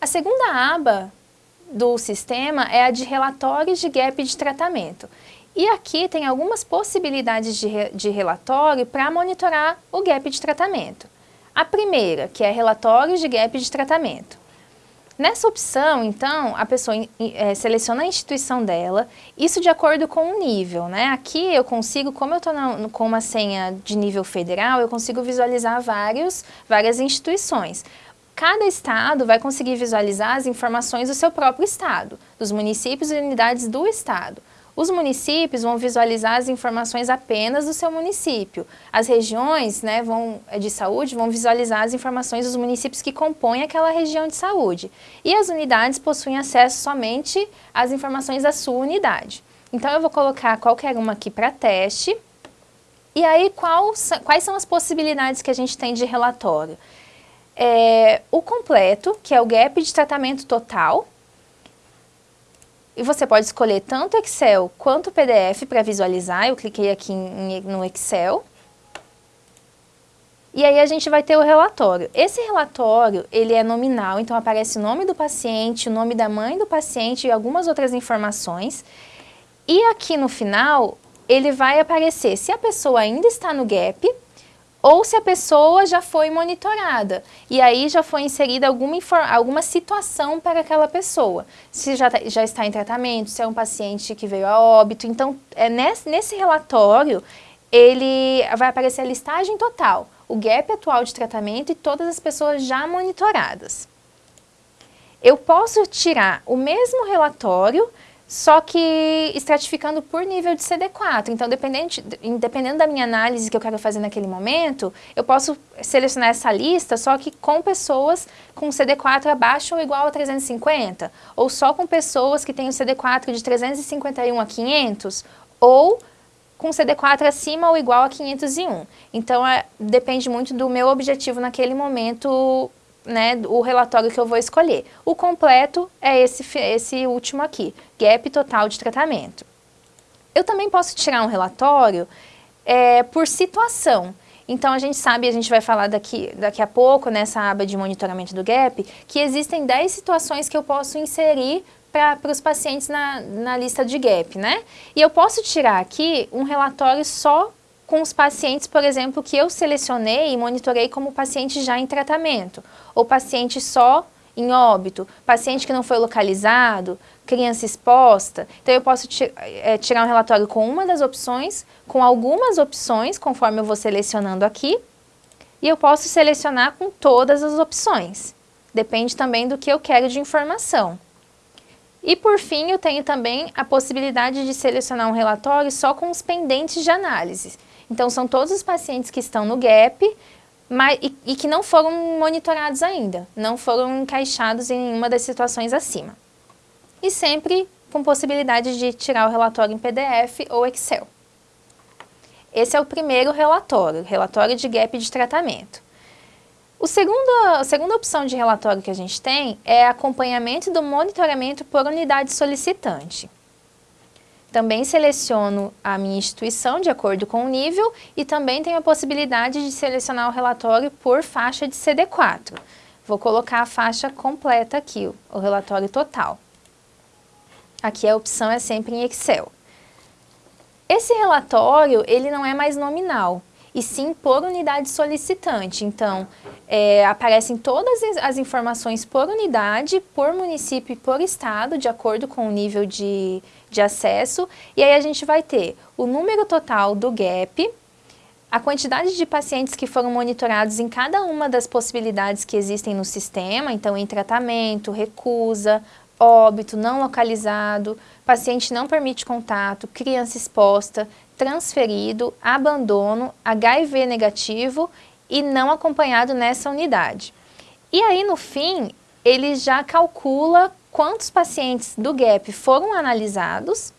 A segunda aba do sistema é a de relatórios de gap de tratamento. E aqui tem algumas possibilidades de, re, de relatório para monitorar o gap de tratamento. A primeira, que é relatórios de gap de tratamento. Nessa opção, então, a pessoa é, seleciona a instituição dela, isso de acordo com o nível, né? Aqui eu consigo, como eu estou com uma senha de nível federal, eu consigo visualizar vários, várias instituições. Cada estado vai conseguir visualizar as informações do seu próprio estado, dos municípios e unidades do estado. Os municípios vão visualizar as informações apenas do seu município. As regiões né, vão, eh, de saúde vão visualizar as informações dos municípios que compõem aquela região de saúde. E as unidades possuem acesso somente às informações da sua unidade. Então, eu vou colocar qualquer uma aqui para teste. E aí, quais são as possibilidades que a gente tem de relatório? É, o completo, que é o gap de tratamento total, e você pode escolher tanto Excel quanto PDF para visualizar. Eu cliquei aqui em, no Excel. E aí a gente vai ter o relatório. Esse relatório, ele é nominal, então aparece o nome do paciente, o nome da mãe do paciente e algumas outras informações. E aqui no final, ele vai aparecer se a pessoa ainda está no GAP, ou se a pessoa já foi monitorada e aí já foi inserida alguma, alguma situação para aquela pessoa. Se já, tá, já está em tratamento, se é um paciente que veio a óbito. Então, é nesse, nesse relatório, ele vai aparecer a listagem total, o gap atual de tratamento e todas as pessoas já monitoradas. Eu posso tirar o mesmo relatório só que estratificando por nível de CD4. Então, dependendo, dependendo da minha análise que eu quero fazer naquele momento, eu posso selecionar essa lista só que com pessoas com CD4 abaixo ou igual a 350, ou só com pessoas que têm o CD4 de 351 a 500, ou com CD4 acima ou igual a 501. Então, é, depende muito do meu objetivo naquele momento né, o relatório que eu vou escolher. O completo é esse, esse último aqui, gap total de tratamento. Eu também posso tirar um relatório é, por situação. Então, a gente sabe, a gente vai falar daqui, daqui a pouco, nessa aba de monitoramento do GAP, que existem 10 situações que eu posso inserir para os pacientes na, na lista de GAP, né? E eu posso tirar aqui um relatório só com os pacientes, por exemplo, que eu selecionei e monitorei como paciente já em tratamento, ou paciente só em óbito, paciente que não foi localizado, criança exposta. Então, eu posso é, tirar um relatório com uma das opções, com algumas opções, conforme eu vou selecionando aqui, e eu posso selecionar com todas as opções. Depende também do que eu quero de informação. E por fim, eu tenho também a possibilidade de selecionar um relatório só com os pendentes de análise. Então, são todos os pacientes que estão no GAP mas, e, e que não foram monitorados ainda, não foram encaixados em uma das situações acima. E sempre com possibilidade de tirar o relatório em PDF ou Excel. Esse é o primeiro relatório, relatório de gap de tratamento. O segundo, a segunda opção de relatório que a gente tem é acompanhamento do monitoramento por unidade solicitante. Também seleciono a minha instituição de acordo com o nível e também tenho a possibilidade de selecionar o relatório por faixa de CD4. Vou colocar a faixa completa aqui, o relatório total. Aqui a opção é sempre em Excel. Esse relatório, ele não é mais nominal, e sim por unidade solicitante. Então, é, aparecem todas as informações por unidade, por município e por estado, de acordo com o nível de, de acesso. E aí a gente vai ter o número total do GAP, a quantidade de pacientes que foram monitorados em cada uma das possibilidades que existem no sistema, então em tratamento, recusa, óbito, não localizado, paciente não permite contato, criança exposta, transferido, abandono, HIV negativo e não acompanhado nessa unidade. E aí, no fim, ele já calcula quantos pacientes do GAP foram analisados,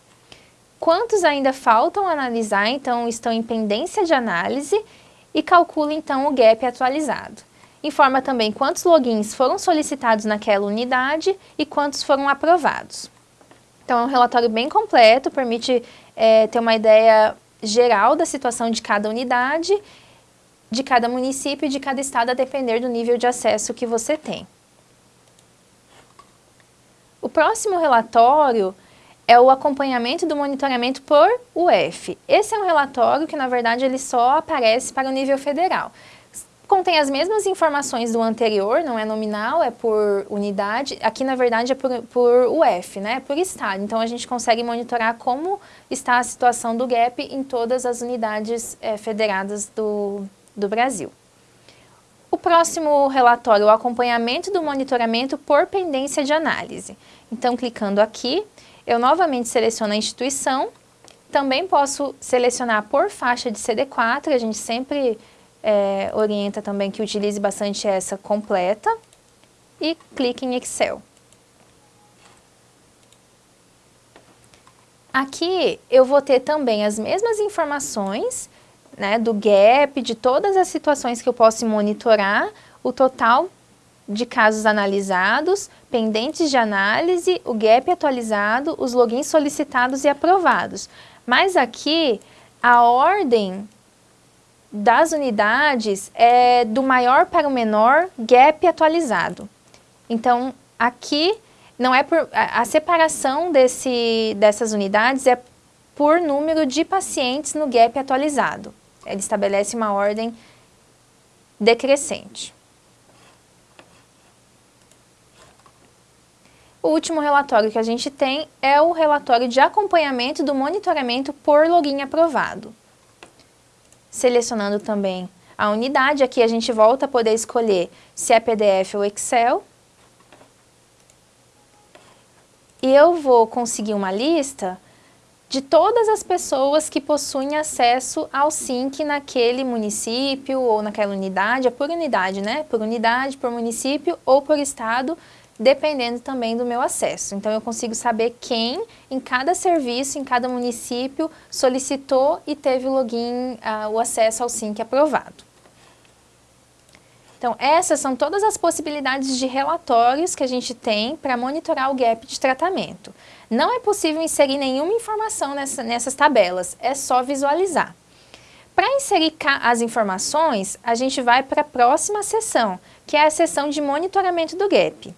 quantos ainda faltam analisar, então estão em pendência de análise, e calcula então o GAP atualizado. Informa também quantos logins foram solicitados naquela unidade e quantos foram aprovados. Então, é um relatório bem completo, permite é, ter uma ideia geral da situação de cada unidade, de cada município e de cada estado, a depender do nível de acesso que você tem. O próximo relatório é o acompanhamento do monitoramento por UF. Esse é um relatório que, na verdade, ele só aparece para o nível federal. Contém as mesmas informações do anterior, não é nominal, é por unidade. Aqui, na verdade, é por, por UF, né? por estado. Então, a gente consegue monitorar como está a situação do GAP em todas as unidades é, federadas do, do Brasil. Próximo relatório, o acompanhamento do monitoramento por pendência de análise. Então, clicando aqui, eu novamente seleciono a instituição, também posso selecionar por faixa de CD4, a gente sempre é, orienta também que utilize bastante essa completa, e clique em Excel. Aqui eu vou ter também as mesmas informações né, do gap, de todas as situações que eu posso monitorar, o total de casos analisados, pendentes de análise, o gap atualizado, os logins solicitados e aprovados. Mas aqui, a ordem das unidades é do maior para o menor, gap atualizado. Então, aqui não é por, a, a separação desse, dessas unidades é por número de pacientes no gap atualizado. Ele estabelece uma ordem decrescente. O último relatório que a gente tem é o relatório de acompanhamento do monitoramento por login aprovado. Selecionando também a unidade, aqui a gente volta a poder escolher se é PDF ou Excel. E eu vou conseguir uma lista de todas as pessoas que possuem acesso ao SINC naquele município ou naquela unidade, é por unidade, né? Por unidade, por município ou por estado, dependendo também do meu acesso. Então, eu consigo saber quem em cada serviço, em cada município, solicitou e teve o login, uh, o acesso ao SINC aprovado. Então, essas são todas as possibilidades de relatórios que a gente tem para monitorar o gap de tratamento. Não é possível inserir nenhuma informação nessa, nessas tabelas, é só visualizar. Para inserir as informações, a gente vai para a próxima sessão, que é a sessão de monitoramento do gap.